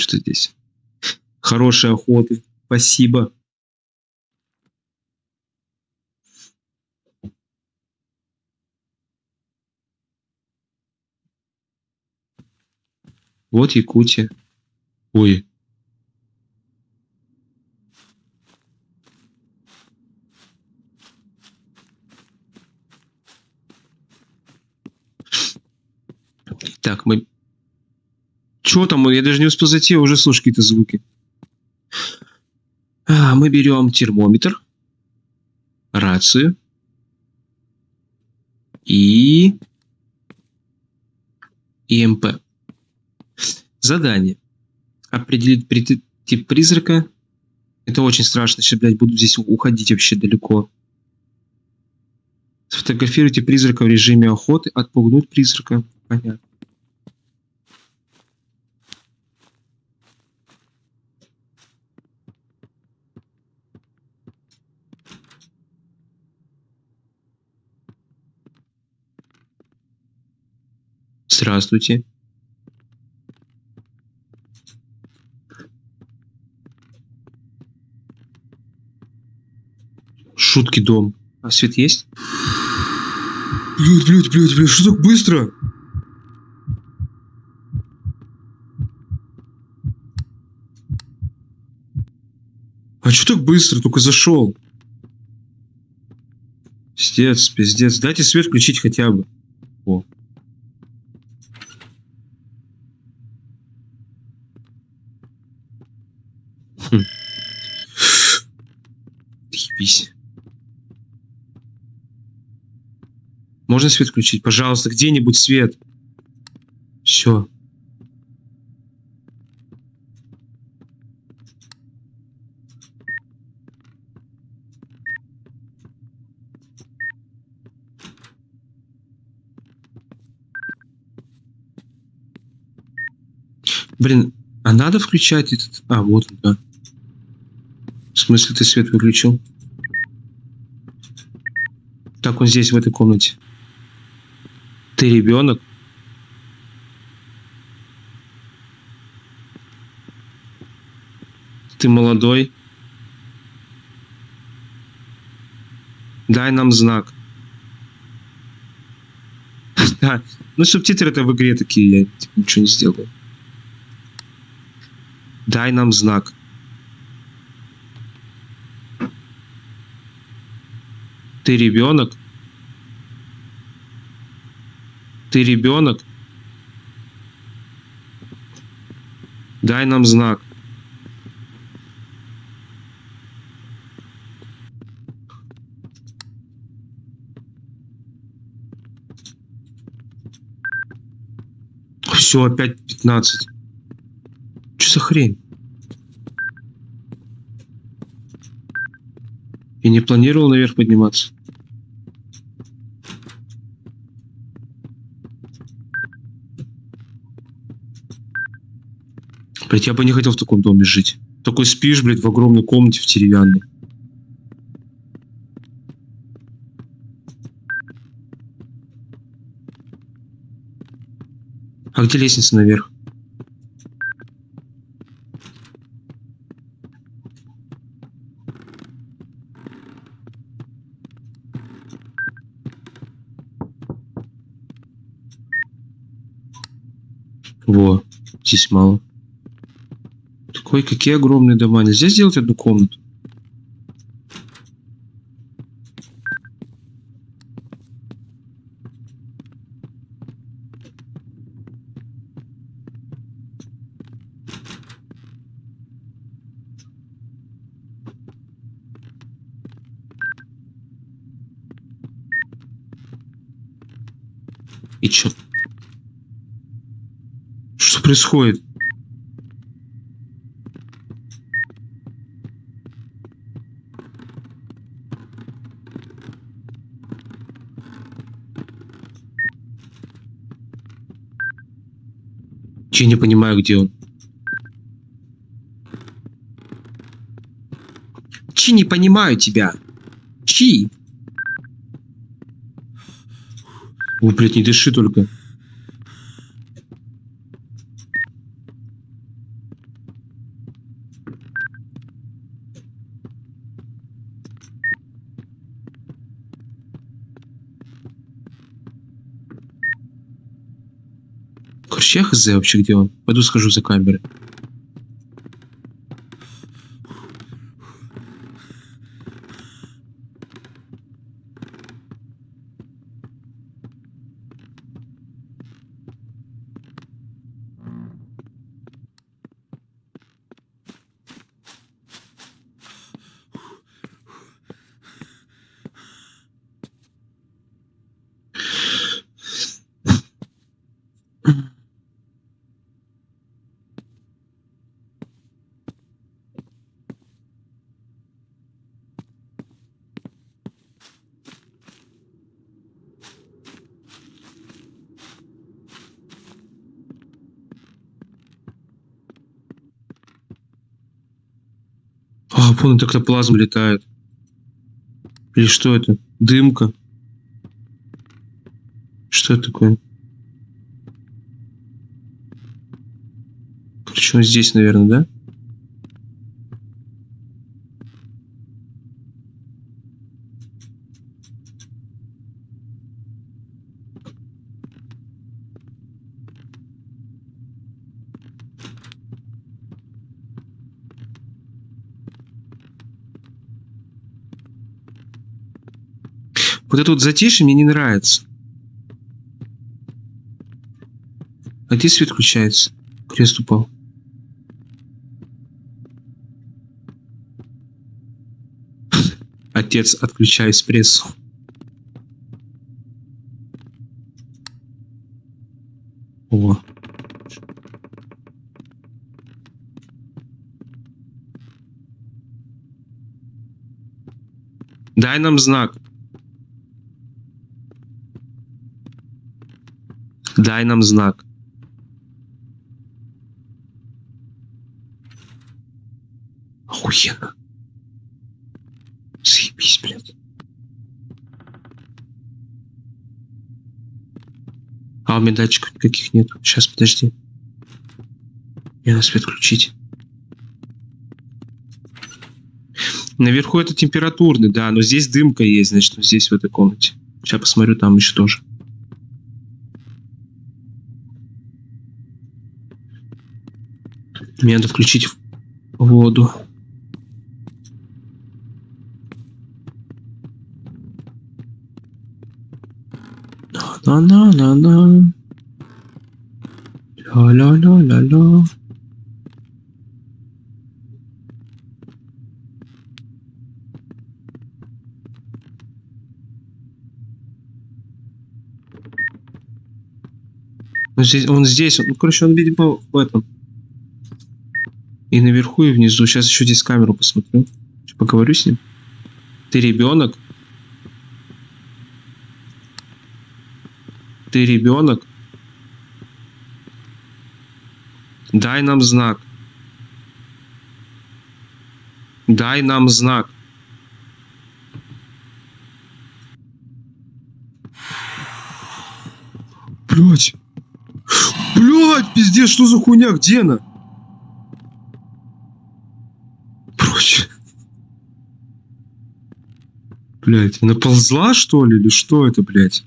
что здесь. Хорошей охоты. Спасибо. Вот Якутия. Ой. Так, мы... Чё там? Я даже не успел зайти, а уже слышу какие-то звуки. А, мы берем термометр, рацию и ИМП. Задание. Определить тип призрака. Это очень страшно, сейчас, блядь, буду здесь уходить вообще далеко. Сфотографируйте призрака в режиме охоты. Отпугнуть призрака. Понятно. Здравствуйте. Шутки дом. А свет есть? Блять, блять, блять, блять, что так быстро? А что так быстро? Только зашел. Пиздец, пиздец. Дайте свет включить хотя бы. Можно свет включить? Пожалуйста, где-нибудь свет. Все. Блин, а надо включать этот... А, вот он, да. В смысле ты свет выключил? Так, он здесь, в этой комнате. Ты ребенок? Ты молодой? Дай нам знак. Да, ну субтитры-то в игре такие, я типа, ничего не сделаю. Дай нам знак. Ты ребенок? Ты ребенок? Дай нам знак. Все, опять 15. Что за хрень? Я не планировал наверх подниматься. Блять, я бы не хотел в таком доме жить. Такой спишь, блядь, в огромной комнате в деревянной. А где лестница наверх? Во, здесь мало. Такой, какие огромные дома. Нельзя сделать одну комнату? И чё? Что происходит? Я не понимаю, где он. Чи не понимаю тебя. Чи. О, блядь, не дыши только. Вообще хз вообще где он? Пойду схожу за камерой. А, вон эктоплазма летает. Или что это? Дымка. Что это такое? Он здесь, наверное, да? Вот это вот затишье мне не нравится. А где свет включается? Крест упал. Отец, отключай эспрессо. О. Дай нам знак. Дай нам знак. Охуенно. Заебись, блядь. А у меня датчиков никаких нет. Сейчас, подожди. Мне надо свет включить. Наверху это температурный, да, но здесь дымка есть, значит, здесь в этой комнате. Сейчас посмотрю, там еще тоже. Мне надо включить воду. На-на-на-на. Ля-ля-ля-ля-ля. Он здесь, он здесь, ну, короче, он, видимо, в этом. И наверху, и внизу. Сейчас еще здесь камеру посмотрю. Поговорю с ним. Ты ребенок? Ты ребенок? Дай нам знак. Дай нам знак. Блять. Блять, пиздец, что за хуйня? Где она? Блять, она ползла, что ли? Или что это, блять?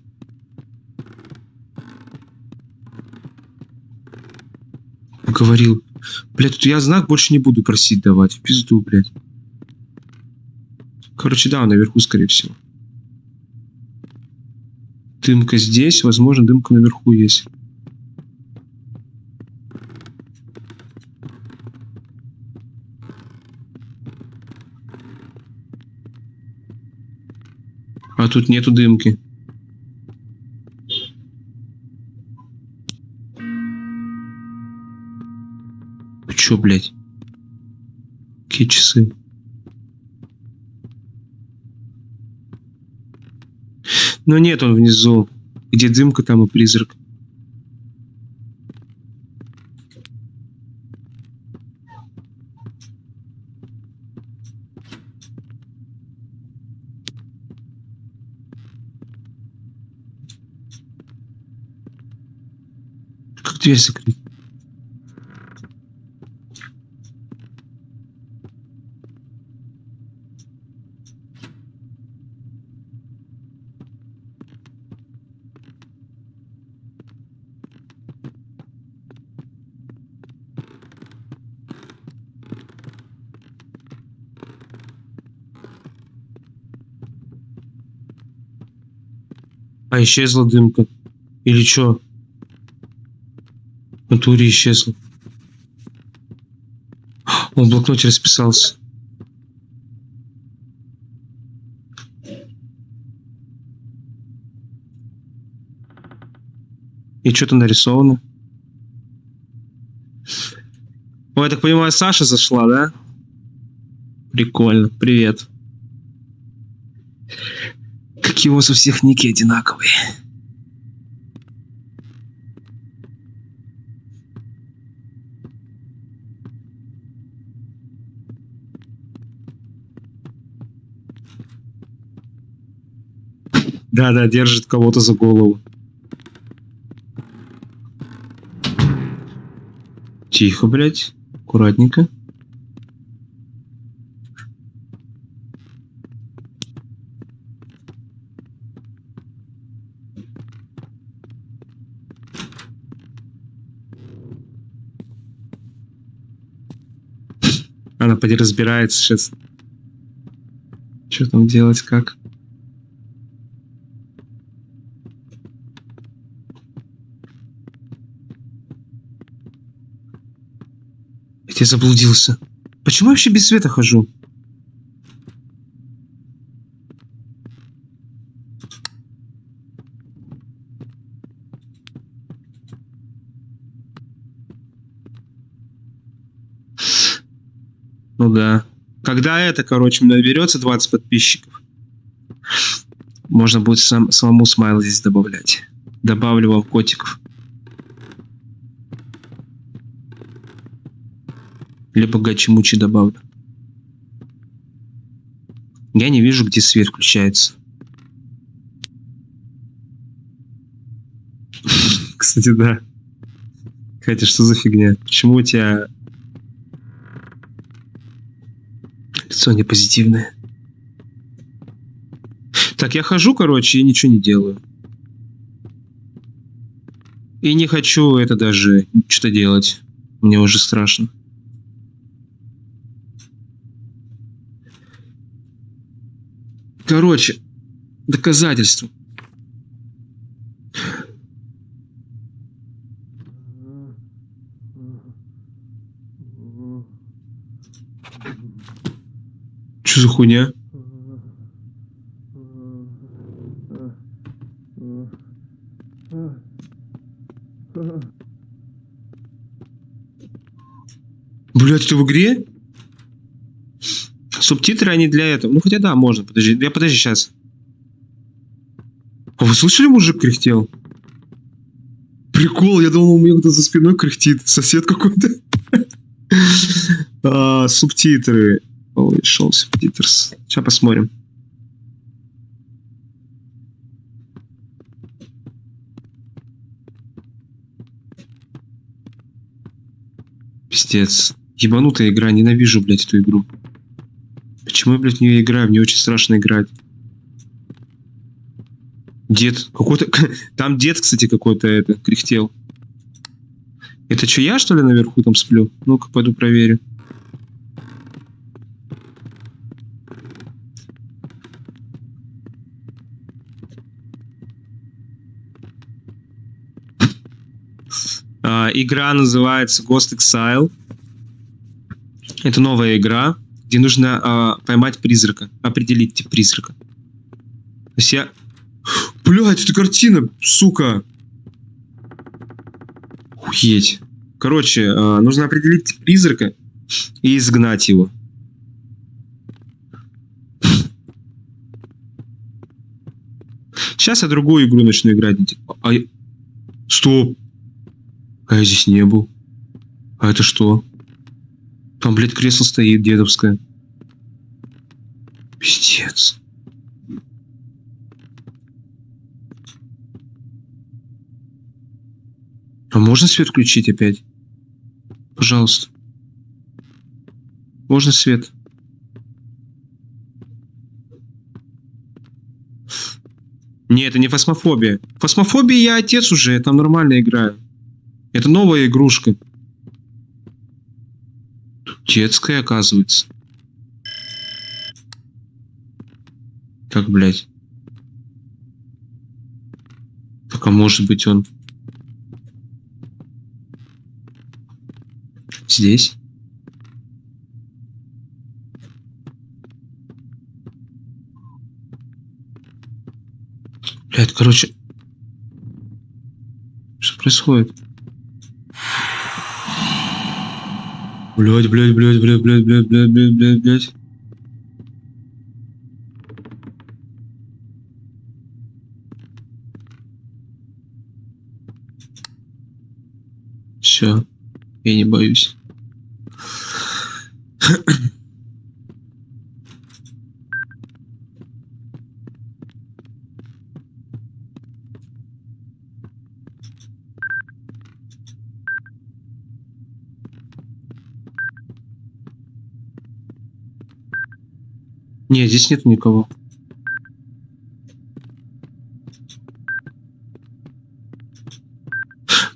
Говорил. Блять, тут я знак больше не буду просить давать. В пизду, блять. Короче, да, наверху, скорее всего. Дымка здесь, возможно, дымка наверху есть. А тут нету дымки. Чё, блядь? Какие часы? Но нет, он внизу. Где дымка, там и призрак. дверь закрыта. А исчезла дымка. Или что? Натуре исчезла. Он в блокноте расписался. И что-то нарисовано. Ой, я так понимаю, Саша зашла, да? Прикольно. Привет. Какие у вас у всех ники одинаковые. Да-да, держит кого-то за голову. Тихо, блядь. Аккуратненько. Она поди разбирается сейчас. Что там делать, как? Я заблудился. Почему я вообще без света хожу? Ну да. Когда это, короче, наберется 20 подписчиков, можно будет сам, самому смайл здесь добавлять. Добавлю вам котиков. Либо гачи-мучи добавлю. Я не вижу, где свет включается. Кстати, да. Хотя, что за фигня? Почему у тебя лицо не позитивное? Так, я хожу, короче, и ничего не делаю. И не хочу это даже что-то делать. Мне уже страшно. Короче, доказательство. Что за хуйня? Блять, это в игре? Субтитры они для этого. Ну хотя да, можно. Подожди. Я подожди сейчас. А вы слышали, мужик кряхтел? Прикол, я думал, у меня кто-то за спиной кряхтит. Сосед какой-то. а, субтитры. Ой, шел субтитрс. Сейчас посмотрим. Пиздец. Ебанутая игра, ненавижу, блядь, эту игру. Почему я, блядь, в нее играю? Мне очень страшно играть. Дед. Какой-то... Там дед, кстати, какой-то это, кряхтел. Это что, я, что ли, наверху там сплю? Ну-ка, пойду проверю. А, игра называется Ghost Exile. Это новая игра где нужно э, поймать призрака, определить тип призрака. То есть я... Блять, это картина, сука! Уедь. Короче, э, нужно определить тип призрака и изгнать его. Сейчас я другую игру начну играть. А... Стоп! А я здесь не был. А это что? Там, блядь, кресло стоит дедовское. Пиздец. А можно свет включить опять? Пожалуйста. Можно свет? Не, это не фасмофобия. Фасмофобия я отец уже, я там нормально играю. Это новая игрушка. Детская, оказывается. Как, блядь? А может быть он здесь? Блядь, короче... Что происходит? Блядь, блядь, блядь, блядь, блядь, блядь, блядь, блядь, блядь, блядь. Все, я не боюсь. Нет, здесь нет никого.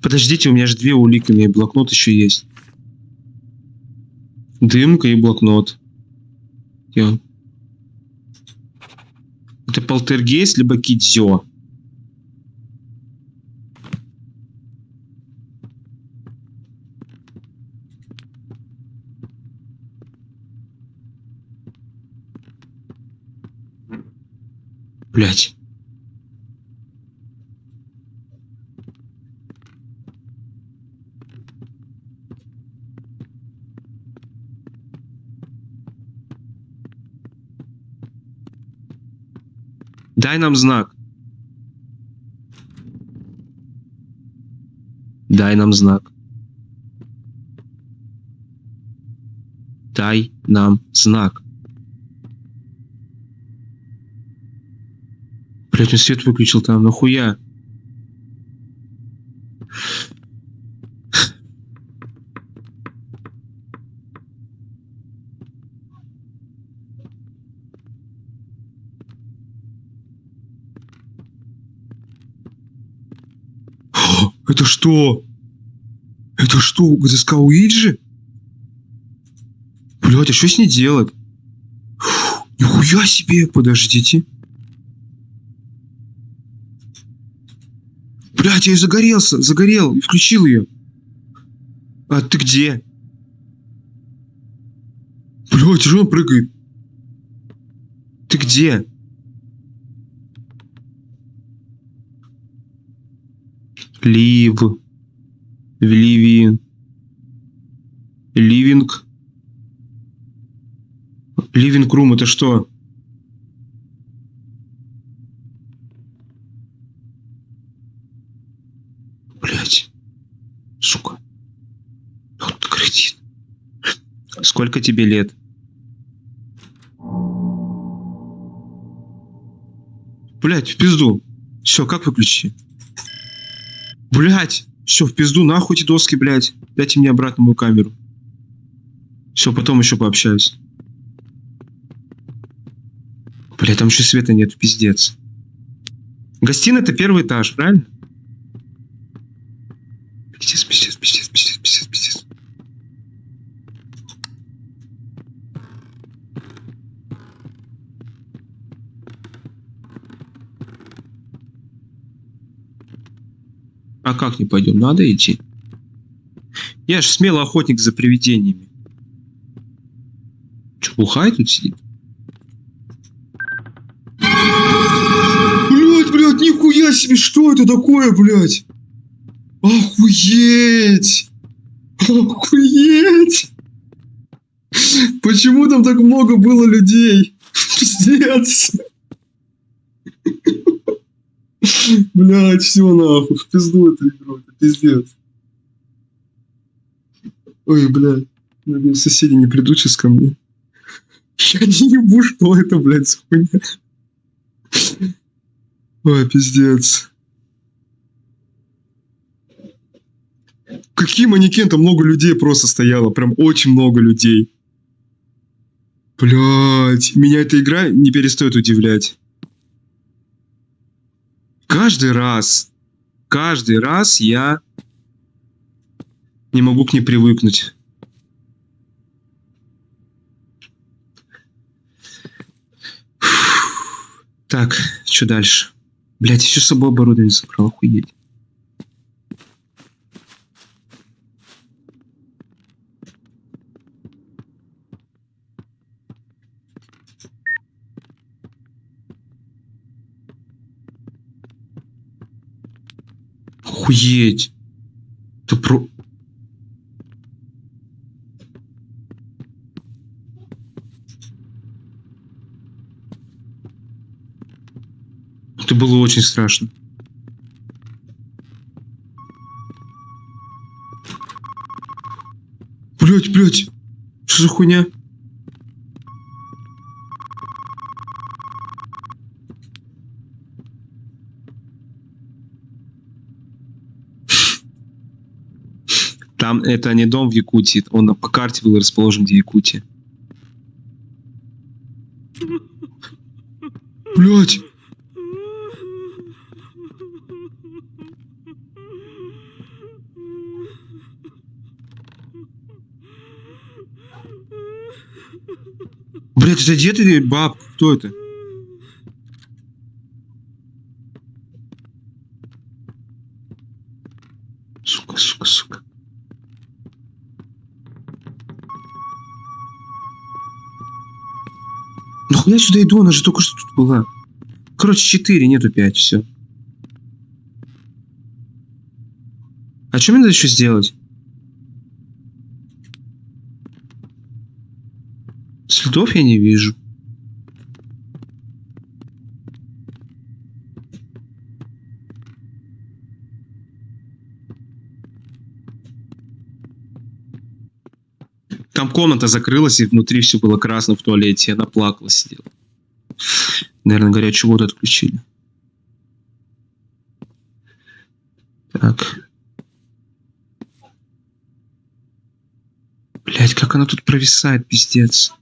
Подождите, у меня же две улики, у меня блокнот еще есть. Дымка и блокнот. Он? Это полтергейст, либо кидзё. Блять. Дай нам знак. Дай нам знак. Дай нам знак. Блять, он свет выключил там, нахуя? Это что? Это что, ГДСК Уиджи? Блять, а что с ней делать? Нихуя себе, подождите. Блять, я и загорелся, загорел, и включил ее. А ты где? Блять, что он прыгает? Ты где? Лив. Ливин. Ливинг. Ливинг рум это что? Блять. Сука. Вот кредит. Сколько тебе лет? Блять, в пизду. Все, как выключи? Блять, все, в пизду, нахуй эти доски, блять. Дайте мне обратно мою камеру. Все, потом еще пообщаюсь. Бля, там еще света нет, пиздец. Гостиная это первый этаж, правильно? Пиздец, пиздец, пиздец, пиздец, пиздец, пиздец. А как не пойдем? Надо идти. Я ж смелый охотник за привидениями. Че, бухай тут сидит? Блять, блять, нихуя себе, что это такое, блять? Охуеть! Охуеть! Почему там так много было людей? Пиздец! Блять, все нахуй, в пизду эту игру, это пиздец. Ой, блядь, надеюсь, соседи не придут сейчас ко мне. Я не ебу, что это, блядь, за хуйня. Ой, пиздец. Какие манекен? Там много людей просто стояло. Прям очень много людей. Блять, меня эта игра не перестает удивлять. Каждый раз, каждый раз я не могу к ней привыкнуть. Так, что дальше? Блять, еще с собой оборудование собрал, охуеть. Охуеть. Ты про... Это было очень страшно. Блять, блять. Что за хуйня? Там это не дом в Якутии, он по карте был расположен где Якутия. Блять! Блять, это дед или бабка? Кто это? Я сюда иду? Она же только что тут была. Короче, 4, нету 5, все. А что мне надо еще сделать? Следов я не вижу. Комната закрылась, и внутри все было красно в туалете. Она плакала, сидела. Наверное, горячую воду отключили. Так. Блять, как она тут провисает, пиздец.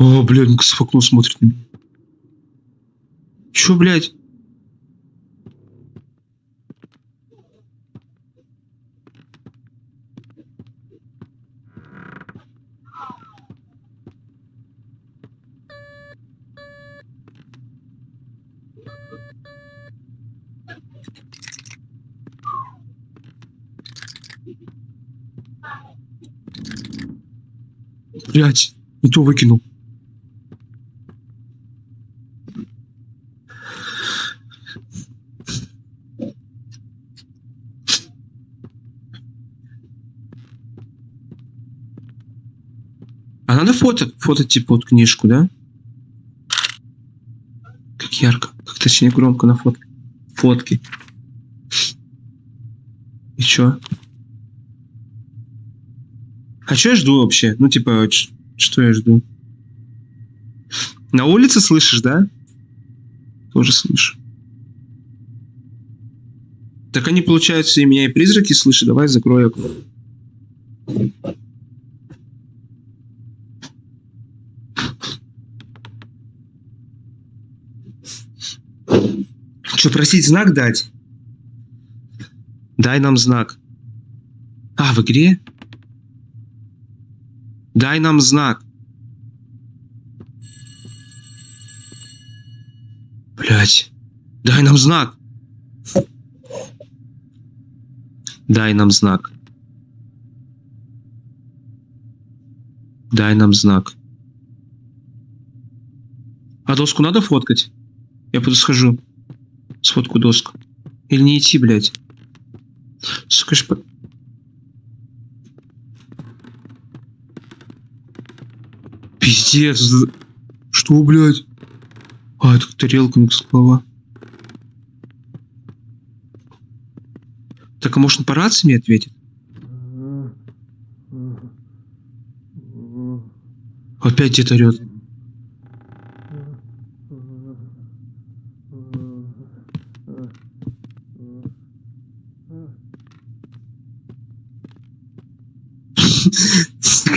О, блядь, ну в окно смотрит на меня. Чё, блядь? Блять, не то выкинул. Надо фото, фото типа вот книжку, да? Как ярко, как точнее громко на фотке. Фотки. И чё? А что я жду вообще? Ну, типа, что я жду? На улице слышишь, да? Тоже слышу. Так они, получается, и меня и призраки слышат. Давай закрою окно. Что, просить знак дать? Дай нам знак. А, в игре? Дай нам знак. Блять. Дай нам знак. Дай нам знак. Дай нам знак. А доску надо фоткать? Я пойду схожу. Сфотку доску. Или не идти, блядь? Сука, по- Пиздец. Что, блядь? А, это тарелка, не голова. Так, а может он по рации мне ответит? Опять орет.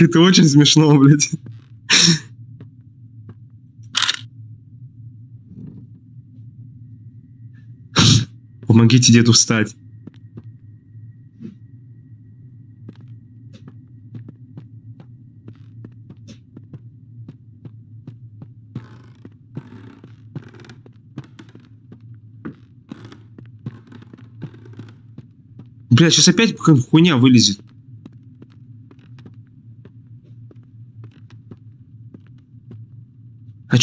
это очень смешно, блядь. Помогите деду встать. Бля, сейчас опять какая хуйня вылезет.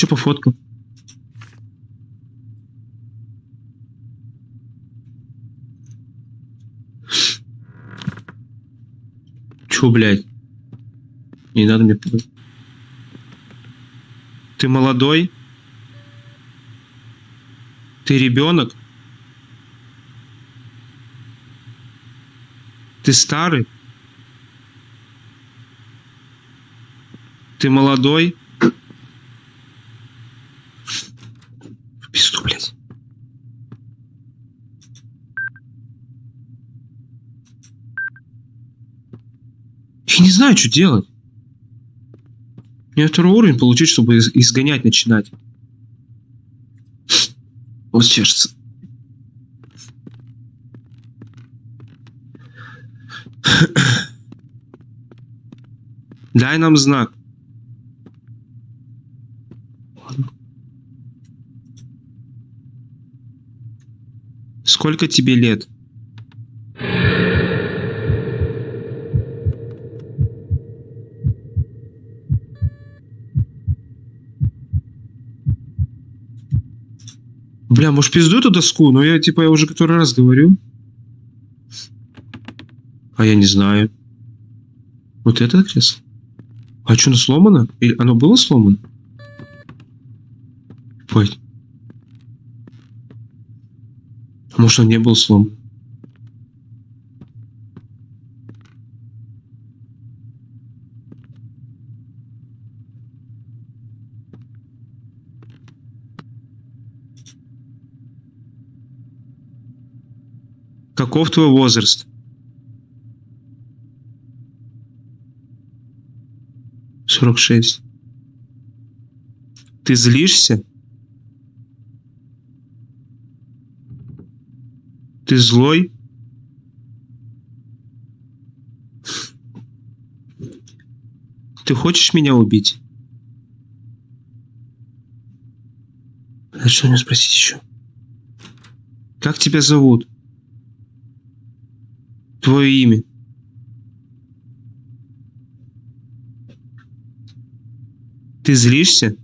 Что по фоткам? Чё, блядь? Не надо мне. Ты молодой? Ты ребенок? Ты старый? Ты молодой? В пизду, блядь. Не знаю, что делать. Мне второй уровень получить, чтобы из- изгонять начинать. Вот чешется. Дай нам знак. Сколько тебе лет? Бля, может пизду эту доску? Но я типа я уже который раз говорю. А я не знаю. Вот это кресло? А что, оно сломано? Или оно было сломано? Ой. А может, оно не было сломано? Каков твой возраст? Сорок шесть. Ты злишься? Ты злой? Ты хочешь меня убить? А что мне спросить еще? Как тебя зовут? Твое имя? Ты злишься?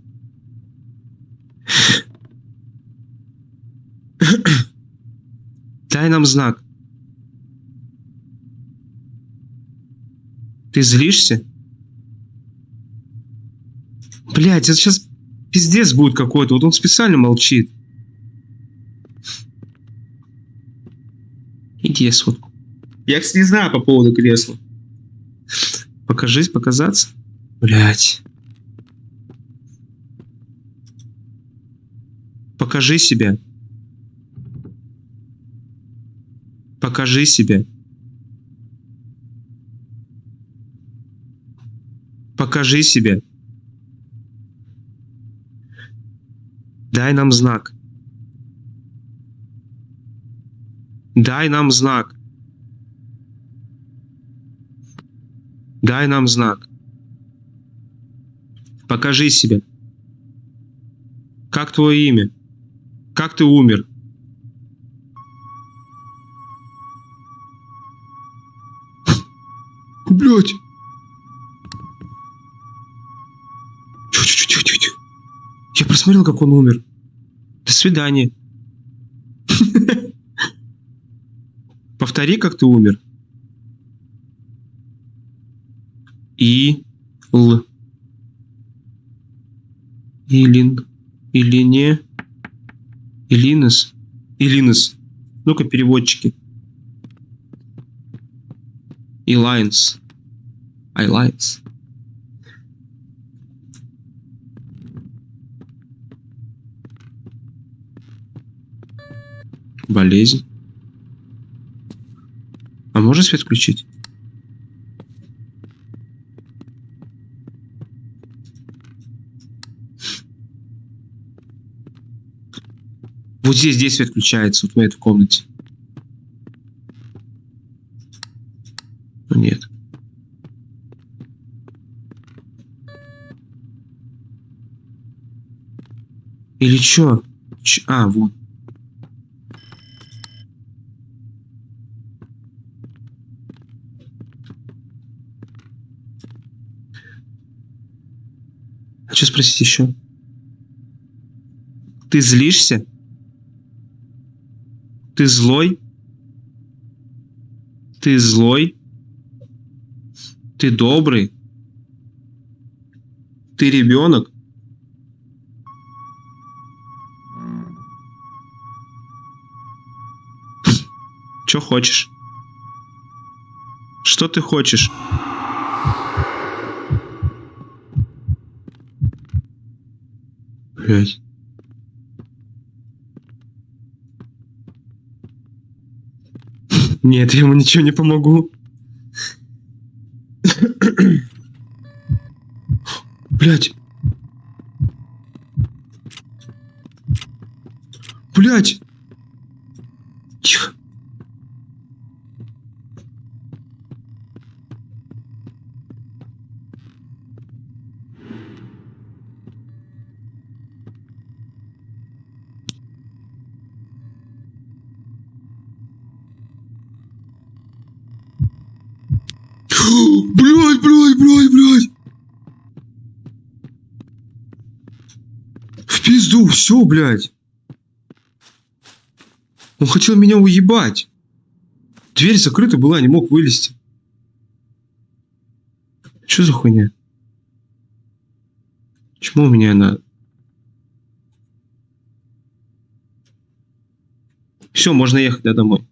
Дай нам знак. Ты злишься? Блять, это сейчас пиздец будет какой-то. Вот он специально молчит. Иди я сфоткаю. Я, кстати, не знаю по поводу кресла. Покажись, показаться. Блять. Покажи себя. Покажи себя. Покажи себя. Дай нам знак. Дай нам знак. Дай нам знак. Покажи себя. Как твое имя? Как ты умер? Блять. Тихо-тихо-тихо-тихо. Я просмотрел, как он умер. До свидания. Повтори, как ты умер. И Л. Илин. Или не. Илинес. Илинес. Ну-ка, переводчики. Илайнс. Айлайнс. Болезнь. А можно свет включить? здесь действие включается вот в этой комнате. Ну, нет. Или чё? Ч а, вот. А что спросить еще? Ты злишься? Ты злой? Ты злой? Ты добрый? Ты ребенок? Что хочешь? Что ты хочешь? Блять. Нет, я ему ничего не помогу. Блять. Блять. Тихо. Блять, блять, блять, блять. В пизду, все, блядь. Он хотел меня уебать. Дверь закрыта была, не мог вылезти. Что за хуйня? Почему у меня она... Все, можно ехать да, домой.